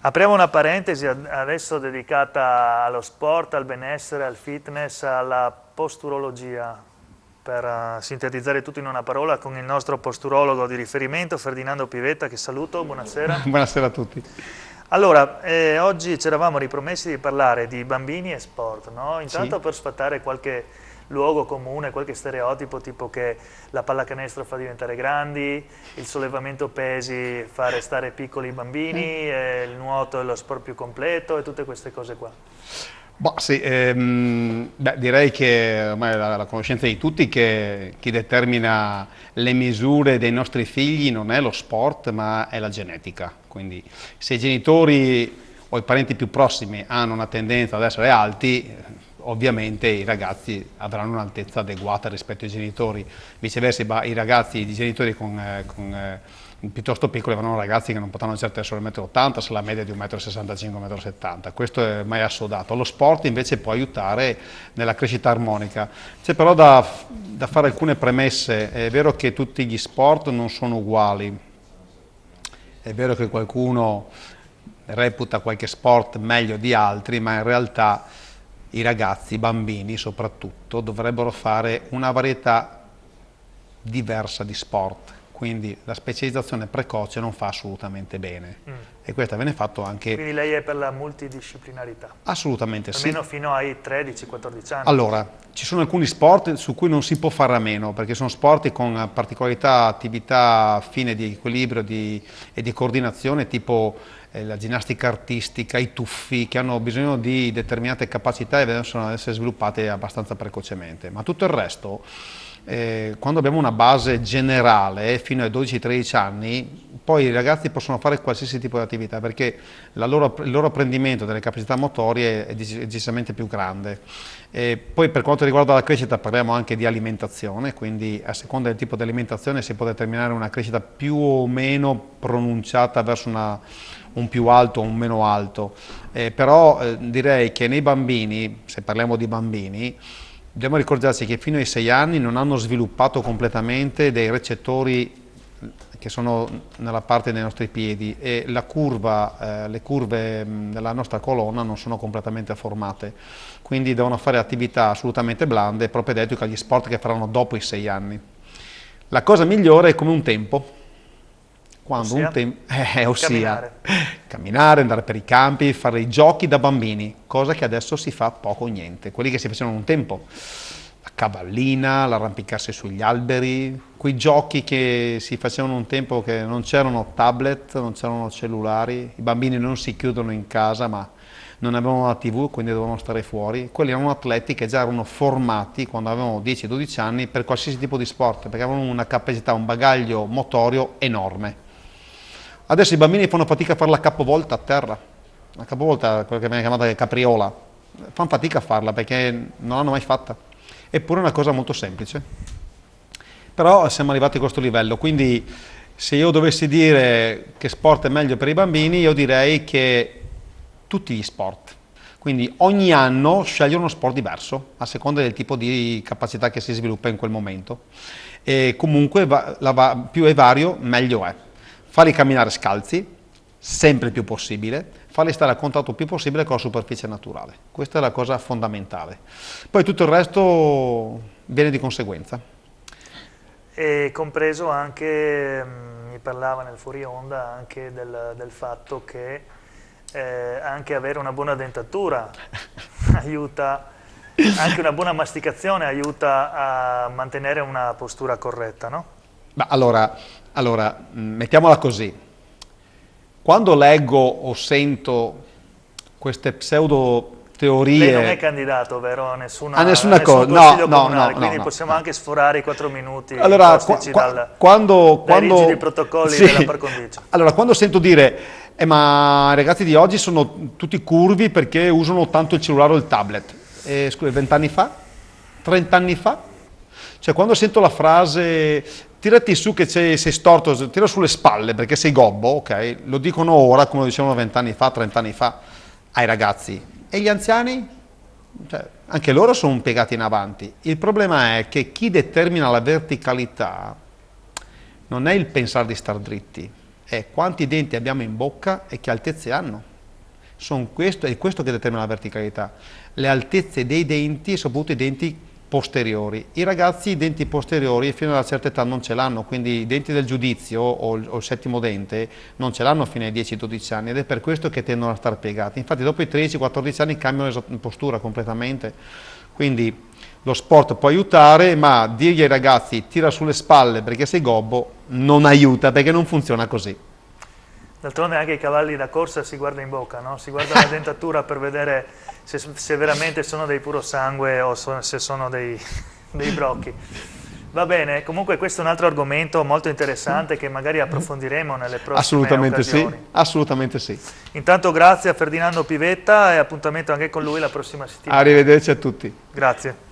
Apriamo una parentesi adesso dedicata allo sport, al benessere, al fitness, alla posturologia, per uh, sintetizzare tutto in una parola con il nostro posturologo di riferimento, Ferdinando Pivetta, che saluto, buonasera. buonasera a tutti. Allora, eh, oggi ci eravamo ripromessi di parlare di bambini e sport, no? Intanto sì. per sfatare qualche luogo comune, qualche stereotipo tipo che la pallacanestro fa diventare grandi, il sollevamento pesi fa restare piccoli i bambini, mm. il nuoto è lo sport più completo e tutte queste cose qua. Boh, sì, ehm, beh, direi che ormai la, la, conoscenza di tutti che chi determina le misure dei nostri figli non è lo sport ma è la genetica, quindi se i genitori o i parenti più prossimi hanno una tendenza ad essere alti, ovviamente i ragazzi avranno un'altezza adeguata rispetto ai genitori, viceversa i ragazzi, i genitori con, eh, con eh, piuttosto piccoli avranno ragazzi che non potranno certo essere 1,80 m se la media è di 1,65 m, 1,70 m, questo è mai assodato. Lo sport invece può aiutare nella crescita armonica. C'è però da, da fare alcune premesse, è vero che tutti gli sport non sono uguali, è vero che qualcuno reputa qualche sport meglio di altri, ma in realtà i ragazzi, i bambini soprattutto, dovrebbero fare una varietà diversa di sport, quindi la specializzazione precoce non fa assolutamente bene mm. e questo viene fatto anche... Quindi lei è per la multidisciplinarità? Assolutamente Almeno sì. Almeno fino ai 13-14 anni? Allora, ci sono alcuni sport su cui non si può fare a meno perché sono sport con particolarità, attività fine di equilibrio di, e di coordinazione tipo eh, la ginnastica artistica, i tuffi, che hanno bisogno di determinate capacità e devono essere sviluppate abbastanza precocemente. Ma tutto il resto, eh, quando abbiamo una base generale fino ai 12-13 anni, poi i ragazzi possono fare qualsiasi tipo di attività perché loro, il loro apprendimento delle capacità motorie è decisamente più grande. E poi per quanto riguarda la crescita parliamo anche di alimentazione, quindi a seconda del tipo di alimentazione si può determinare una crescita più o meno pronunciata verso una, un più alto o un meno alto, eh, però eh, direi che nei bambini, se parliamo di bambini, dobbiamo ricordarci che fino ai 6 anni non hanno sviluppato completamente dei recettori che sono nella parte dei nostri piedi e curva, eh, le curve della nostra colonna non sono completamente formate, quindi devono fare attività assolutamente blande, propedeutiche agli sport che faranno dopo i 6 anni. La cosa migliore è come un tempo, quando ossia? un tempo, eh, ossia camminare. camminare. andare per i campi, fare i giochi da bambini, cosa che adesso si fa poco o niente, quelli che si facevano un tempo, la cavallina, l'arrampicarsi sugli alberi, quei giochi che si facevano un tempo che non c'erano tablet, non c'erano cellulari, i bambini non si chiudono in casa ma non avevano la tv quindi dovevano stare fuori, quelli erano atleti che già erano formati quando avevano 10-12 anni per qualsiasi tipo di sport perché avevano una capacità, un bagaglio motorio enorme. Adesso i bambini fanno fatica a fare la capovolta a terra, la capovolta, quella che viene chiamata capriola, fanno fatica a farla perché non l'hanno mai fatta, eppure è una cosa molto semplice. Però siamo arrivati a questo livello, quindi se io dovessi dire che sport è meglio per i bambini, io direi che tutti gli sport. Quindi ogni anno scegliere uno sport diverso, a seconda del tipo di capacità che si sviluppa in quel momento. E comunque più è vario, meglio è farli camminare scalzi, sempre più possibile, farli stare a contatto più possibile con la superficie naturale. Questa è la cosa fondamentale. Poi tutto il resto viene di conseguenza. E compreso anche, mm, mi parlava nel fuori onda, anche del, del fatto che eh, anche avere una buona dentatura aiuta, anche una buona masticazione aiuta a mantenere una postura corretta, no? Ma allora, allora, mm, mettiamola così. Quando leggo o sento queste pseudo teorie... Lei non è candidato, vero? Nessuna, a nessuna cosa, no, no, no, quindi no, possiamo anche sforare i quattro minuti allora, qua, qua, dal, quando, dai quando, rigidi protocolli sì, della par condicio. Allora, quando sento dire, eh, ma i ragazzi di oggi sono tutti curvi perché usano tanto il cellulare o il tablet. Eh, scusa, vent'anni fa? Trent'anni fa? Cioè, quando sento la frase tirati su che sei, storto, tira sulle spalle perché sei gobbo, ok? Lo dicono ora, come lo dicevano vent'anni fa, trent'anni fa, ai ragazzi. E gli anziani? Cioè, anche loro sono piegati in avanti. Il problema è che chi determina la verticalità non è il pensare di star dritti, è quanti denti abbiamo in bocca e che altezze hanno. questo, è questo che determina la verticalità, le altezze dei denti soprattutto i denti posteriori. I ragazzi i denti posteriori fino a una certa età non ce l'hanno, quindi i denti del giudizio o il, o il settimo dente non ce l'hanno fino ai 10-12 anni ed è per questo che tendono a stare piegati. Infatti dopo i 13-14 anni cambiano postura completamente. Quindi lo sport può aiutare, ma dirgli ai ragazzi tira sulle spalle perché sei gobbo non aiuta perché non funziona così. D'altronde anche i cavalli da corsa si guarda in bocca, no? si guarda la dentatura per vedere se, se, veramente sono dei puro sangue o so, se sono dei, dei brocchi. Va bene, comunque questo è un altro argomento molto interessante che magari approfondiremo nelle prossime assolutamente occasioni. Sì, assolutamente sì. Intanto grazie a Ferdinando Pivetta e appuntamento anche con lui la prossima settimana. Arrivederci a tutti. Grazie.